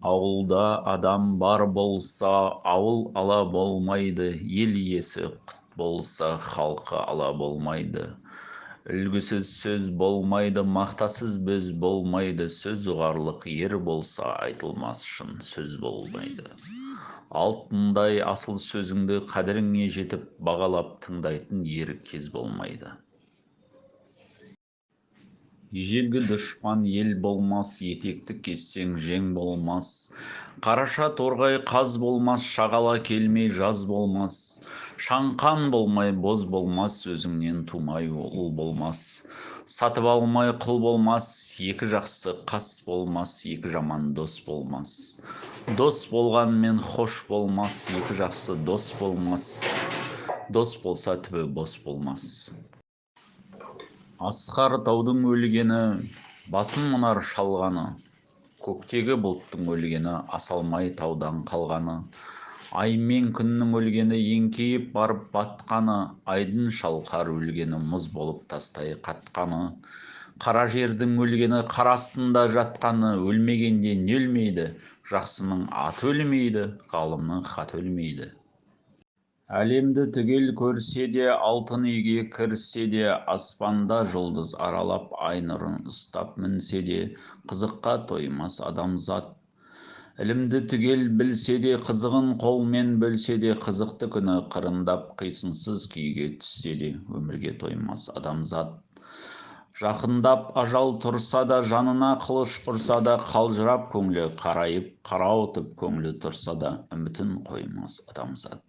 ауылда адам бар болса ауыл ала болмайды. Ел иесі құт болса халқы ала болмайды. Үлгісіз сөз болмайды мақтасыз бөз болмайды. Сөз ұғарлық ер болса айтылмас шын сөз болмайды. Алтындай асыл сөзіңді қадіріңе жетіп бағалап тыңдайтын ер кез болмайды. Ежелгі дұшпан ел болмас етекті кессең жең болмас. Қараша торғай қаз болмас шағала келмей жаз болмас. Шаңқан болмай боз болмас өзіңнен тумай ұл болмас. Сатып алмай құл болмас екі жақсы қас болмас екі жаман дос болмас. Дос болғанмен хош болмас екі жақсы дос болмас. Дос болса түбі бос болмас. Асқар таудың өлгені басын мұнар шалғаны. Көктегі бұлттың өлгені асалмай таудан қалғаны. Ай мен күннің өлгені еңкейіп барып батқаны. Айдын шалқар өлгені мұз болып тастай қатқаны. Қара жердің өлгені қар астында жатқаны. Өлмегенде не өлмейді жақсының аты өлмейді ғалымның хаты өлмейді. Әлемді түгел көрсе де алтын үйге кірсе де аспанда жұлдыз аралап ай нұрын ұстап мінсе де қызыққа тоймас адамзат. Ілімді түгел білсе де қызығын қолмен бөлсе де қызықты күні қырындап қисынсыз күйге түссе де өмірге тоймас адамзат. Жақындап ажал тұрса да жанына қылыш ұрса да қалжырап көңілі қарайып қарауытып көңілі тұрса да үмітін қоймас адамзат.